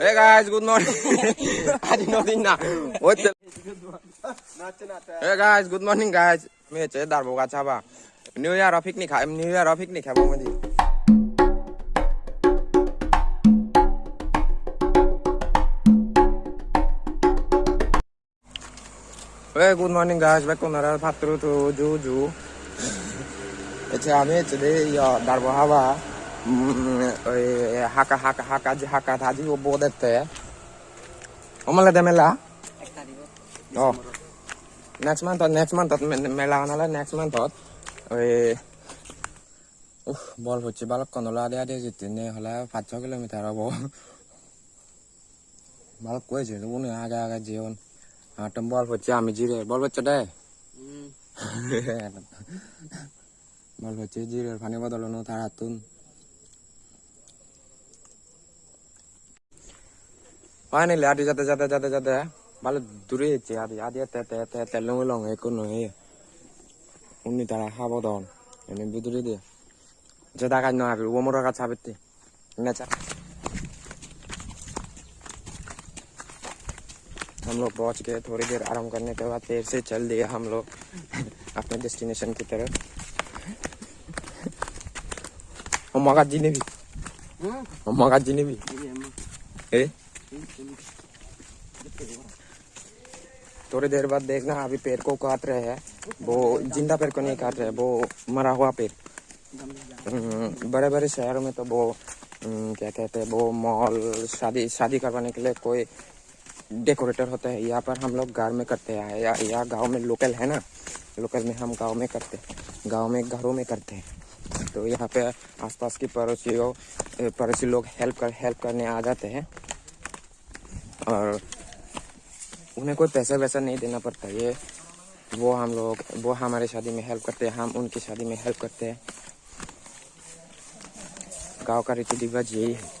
Hey guys, good morning. I did not in What the? Hey guys, good morning guys. मैं चेदार बोगा चाबा new year of picnic है new year of picnic है बोंगे दी Hey, good morning guys. Welcome to our Patru to Juju. It's a meet today. Yeah, Darbo Hava. হাকা হাকা হাকা যে হাকা থাজি ও বোধেতে অমলে দে মেলা। ও। নেক্সট মান্থ নেক্সট মান্থ মেলা নালে নেক্সট মান্থ ওই উফ বল হচ্ছে বালক নলা আদে আদে যেতে নে হলে পাঁচ ছ কিলোমিটার হব। বালক কয়েছে উনি আগে আগে জীবন আটম বল হচ্ছে আমি জিরে বল হচ্ছে দে। বল হচ্ছে জিরের পানি বদলানো তার হাতুন Jate jate jate jate. Balo dure ce adi adi te te te te long long e kono e. Unni tara habo don. Ini biduri dia. Jada kan no abi wo moro ka chabete. Ne cha. हम लोग पहुँच गए थोड़ी देर आराम करने के बाद फिर से चल दिए हम लोग अपने डेस्टिनेशन की तरफ़ और मगा जी ने भी मगा जी ने भी ए थोड़ी देर बाद देखना अभी पेड़ को काट रहे हैं। वो ज़िंदा पेड़ को नहीं काट रहे वो मरा हुआ पेड़। बड़े बड़े शहरों में तो वो हम्म, क्या कहते हैं वो मॉल शादी शादी करवाने के लिए कोई डेकोरेटर होता है यहाँ पर हम लोग घर में करते हैं या यहाँ गाँव में लोकल है ना? लोकल में हम गाँव में करते हैं गाँव में घरों में करते हैं। तो यहाँ पे आसपास की पड़ोसियों पड़ोसी लोग हेल्प कर हेल्प करने आ जाते हैं। और उन्हें कोई पैसा वैसा नहीं देना पड़ता, ये वो हम लोग, वो हमारे शादी में हेल्प करते हैं, हम उनकी शादी में हेल्प करते हैं। गाँव का रीति रिवाज यही है।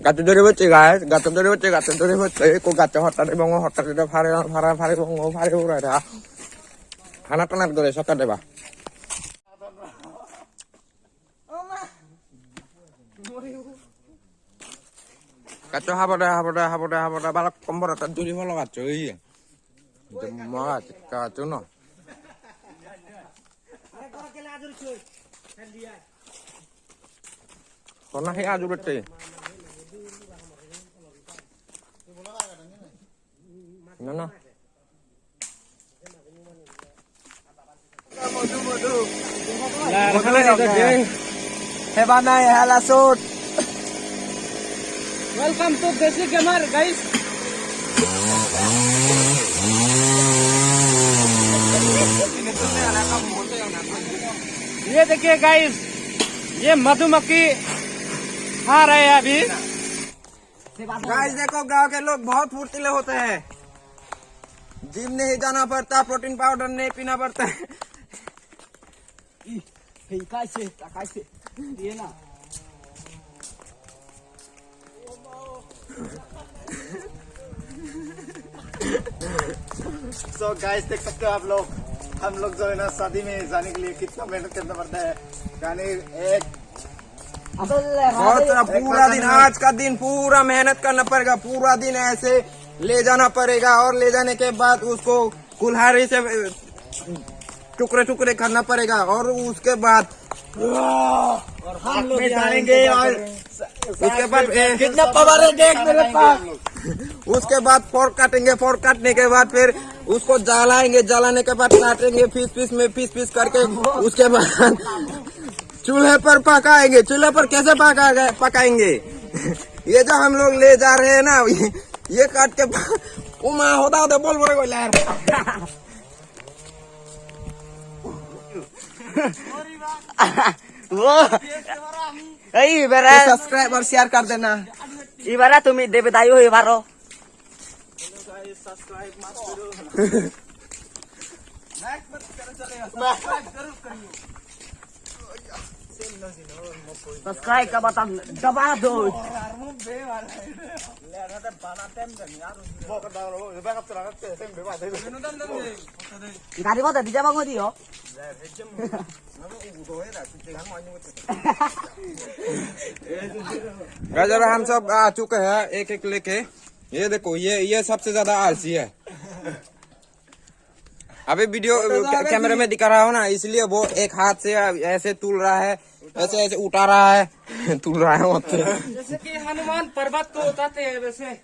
গাতে ধরে বসছে গাছ গাতে ধরে বসছে গাতে ধরে বসছে কো গাতে হঠাৎ এবং হঠাৎ এটা ফারে ফারা ফারে এবং ফারে উড়াটা হানা টানার ধরে, সকাল দেবা। কাচো হাবটা হাবটা হাবটা হাবটা বালক কম্বর তার দূরি ভালো কাচো এই মাছ কাচো না? কনা হে আজুরতে ya halasut. Welcome to desi gamer guys ये देखिए गाइस ये मधुमक्खी खा रहे हैं अभी। गाइस देखो गाँव के लोग बहुत फुर्तीले होते हैं। जिम नहीं जाना पड़ता प्रोटीन पाउडर नहीं पीना पड़ता। है कैसे? कैसे? ये ना। सो गाइस देख सकते हो आप लोग हम लोग जो है ना शादी में जाने के लिए कितना मेहनत करना पड़ता है। यानी एक बहुत पूरा दिन आज का दिन पूरा मेहनत करना पड़ेगा पूरा दिन ऐसे ले जाना पड़ेगा और ले जाने के बाद उसको कुल्हाड़ी से टुकड़े टुकड़े करना पड़ेगा और उसके बाद हम लोग डालेंगे और उसके बाद कितना पावर है देख मेरे पास। उसके बाद फोर्क काटेंगे फोर्क काटने के बाद फिर उसको जलाएँगे जलाने के बाद काटेंगे पीस पीस में पीस पीस करके उसके बाद चूल्हे पर पकाएँगे। चूल्हे पर कैसे पका पकाएँगे? ये जो हम लोग ले जा रहे हैं ना ये काट के ओ माँ होता होदा बोल बोले कोई यार। वो ऐ बेरा सब्सक्राइब और शेयर कर देना। ये बारा तुम देवदाई हो ये बारो। सब्सक्राइब मत करो लाइक मत करो चले। सब्सक्राइब ज़रूर करियो। तो सब्सक्राइब का दबा दो। गाड़ी बता गजर हम सब आ चुके हैं एक एक लेके। ये देखो ये ये सबसे ज़्यादा आलसी है। अभी वीडियो तो कैमरे में दिखा रहा हूँ ना इसलिए वो एक हाथ से ऐसे तुल रहा है। ऐसे ऐसे उठा रहा है। तुल रहा है पे। जैसे कि हनुमान पर्वत को उठाते हैं वैसे।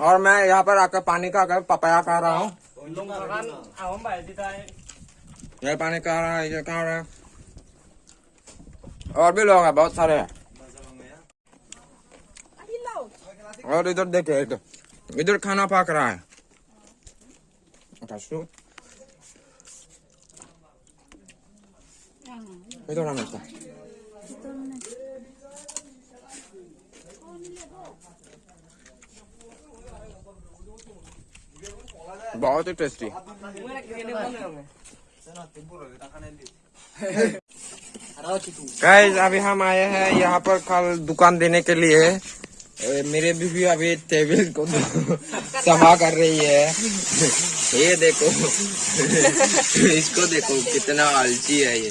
और मैं यहाँ पर आकर पानी का आकर पपाया खा रहा हूँ। दिखा है। ये पानी खा रहा है ये खा रहा है। और भी लोग हैं बहुत सारे हैं। और इधर देखिए इधर। इधर खाना पक रहा है। बहुत ही टेस्टी गाइस अभी हम आए हैं यहाँ पर कल दुकान देने के लिए। मेरे बीवी अभी टेबल को सफ़ा कर रही है। ये देखो। इसको देखो, कितना आलसी है ये।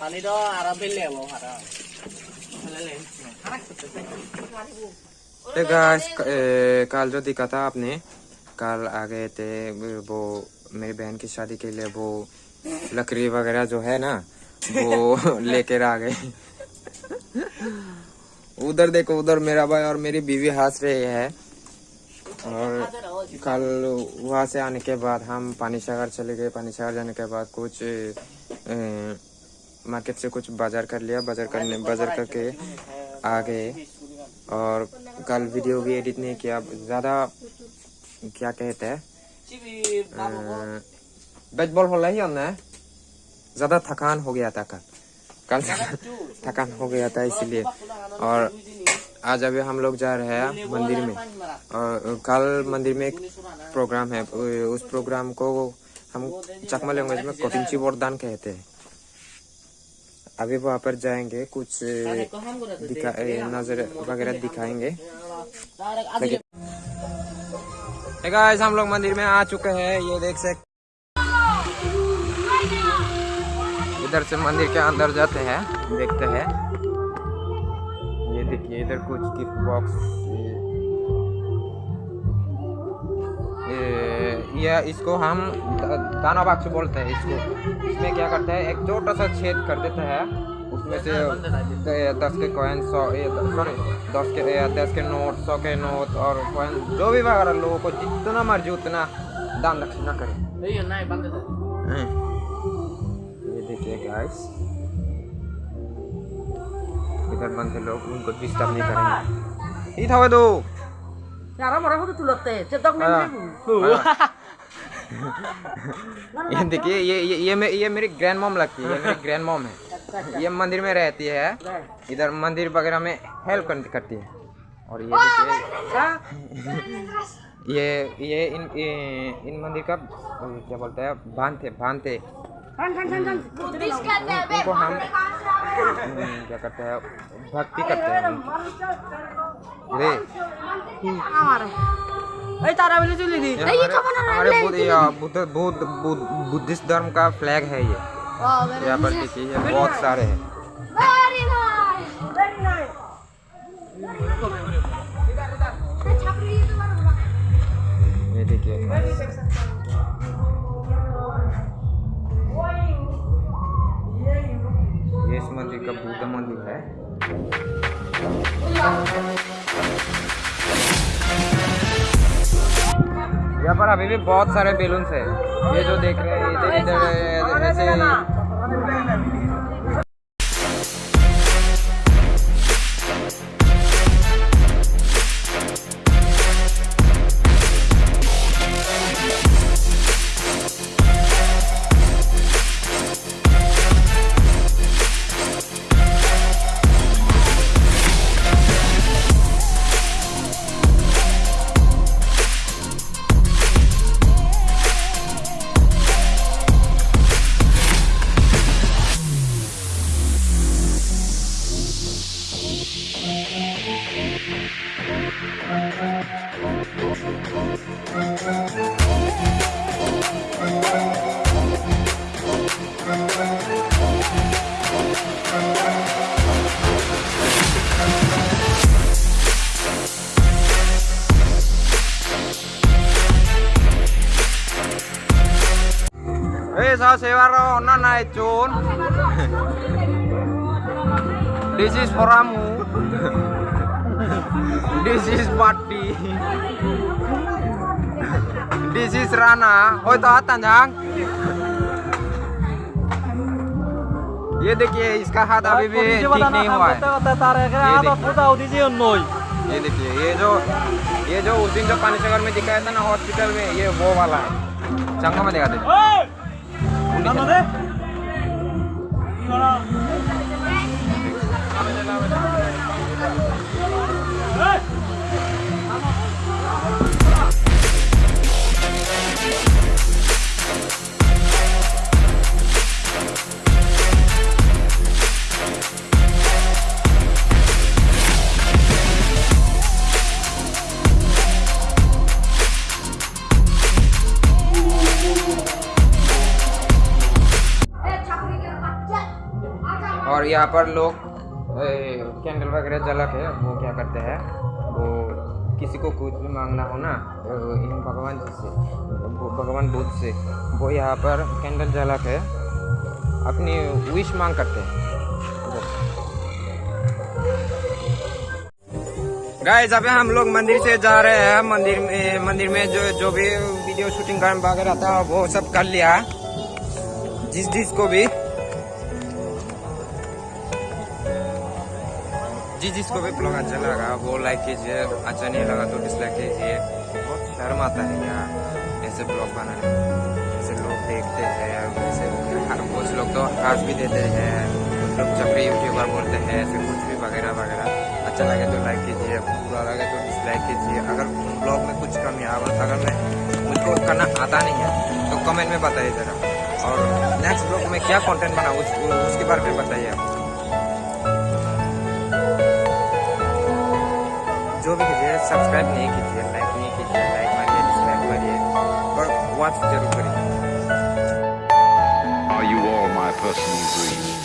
পানি তো আরো পেলে হবো আরো तो गाइस कल जो दिखा था आपने कल आ गए थे वो मेरी बहन की शादी के लिए वो लकड़ी वगैरह जो है ना वो लेकर आ गए उधर देखो उधर मेरा भाई और मेरी बीवी हंस रही है और कल वहाँ से आने के बाद हम पानी सागर चले गए पानी सागर जाने के बाद कुछ अ, मार्केट से कुछ बाज़ार कर लिया बाज़ार करने बाज़ार करके आ गए। और कल वीडियो भी एडिट नहीं किया ज़्यादा क्या कहते हैं? बेच बॉल हो रही है ज़्यादा थकान हो गया था कल। कल थकान हो गया था इसलिए। और आज अभी हम लोग जा रहे हैं मंदिर में। और कल मंदिर में एक प्रोग्राम है उस प्रोग्राम को हम चकमा लैंग्वेज में कोटिंची वरदान कहते हैं। अभी वहाँ पर जाएँगे कुछ दिखा नज़र वगैरह दिखाएँगे। guys, हम लोग मंदिर में आ चुके हैं ये देख सकते इधर से मंदिर के अंदर जाते हैं देखते हैं। ये देखिए इधर कुछ गिफ्ट बॉक्स ये यह इसको हम दाना बाक्स बोलते हैं इसको। इसमें क्या करते हैं एक छोटा सा छेद कर देते हैं। उसमें से दस के कॉइन सौ सॉरी दस के दस के नोट सौ के नोट और कॉइन जो भी वगैरह लोगों को जितना मर्ज़ी उतना दान दक्षिणा करें। ये देखिए गाइस इधर बंद लोग उनको डिस्टर्ब नहीं करेंगे। ये था इधर दो। यार हमारे को तो ಯಾರ ಮರ चेतक नहीं हाँ। ಚೆತ್ತಕ್ಕೆ ये देखिए ये ये ये, मे, ये मेरी ग्रैंड मॉम लगती है ये मेरी ग्रैंड मॉम है। ये मंदिर में रहती है। इधर मंदिर वगैरह में हेल्प करती है। और ये देखिए ये ये इन ये- इन मंदिर का क्या बोलते हैं बांधते बांधते बुद्धिस्ट कहते हैं बे उनको हम हम्म, क्या करते हैं भक्ति करते हैं ए तारा वाली चली दी ये क्या बना रहा है? हमारे बुद्ध बुद्ध बुद्धिस्ट धर्म का फ्लैग है ये। यहाँ पर देखिए बहुत सारे हैं। अभी भी बहुत सारे बेलून्स है। ये जो देख रहे हैं इधर इधर ऐसे Eh, naik cun. This is. This is. This is Rana. Oh. ये देखिए इसका हाथ अभी भी ठीक नहीं हुआ है ये देखिए ये जो ये जो उस दिन जो पानी सागर में दिखाया था ना हॉस्पिटल में ये वो वाला है चंगा में दिखा दे और यहाँ पर लोग कैंडल वगैरह जला के वो क्या करते हैं, वो किसी को कुछ भी मांगना हो ना इन भगवान जी से भगवान बुद्ध से, वो यहाँ पर कैंडल जला के अपनी विश मांग करते हैं। गाइस अभी हम लोग मंदिर से जा रहे हैं, मंदिर में मंदिर में जो जो भी वीडियो शूटिंग वगैरह था, वो सब कर लिया, जिस जिस को भी। जी जिसको भी ब्लॉग अच्छा लगा वो लाइक कीजिए अच्छा नहीं लगा तो डिसलाइक कीजिए। बहुत शर्म आता है यार, ऐसे ब्लॉग बनाने ऐसे लोग देखते हैं हर कुछ लोग तो हंस भी देते हैं। कुछ लोग चपड़ी यूट्यूबर बोलते हैं, ऐसे कुछ भी वगैरह वगैरह। अच्छा लगे तो लाइक कीजिए, बुरा लगे तो डिसलाइक कीजिए। अगर ब्लॉग में कुछ कमी आ अगर मैं मुझको करना आता नहीं है तो कमेंट में बताइए जरा। और नेक्स्ट ब्लॉग में क्या कंटेंट बनाऊँ उसके बारे में बताइए। जो सब्सक्राइब नहीं कीजिए लाइक नहीं कीजिए लाइक मारिए डिसलाइक मारिए पर वॉच ज़रूर करिए Are you all my personal dreams?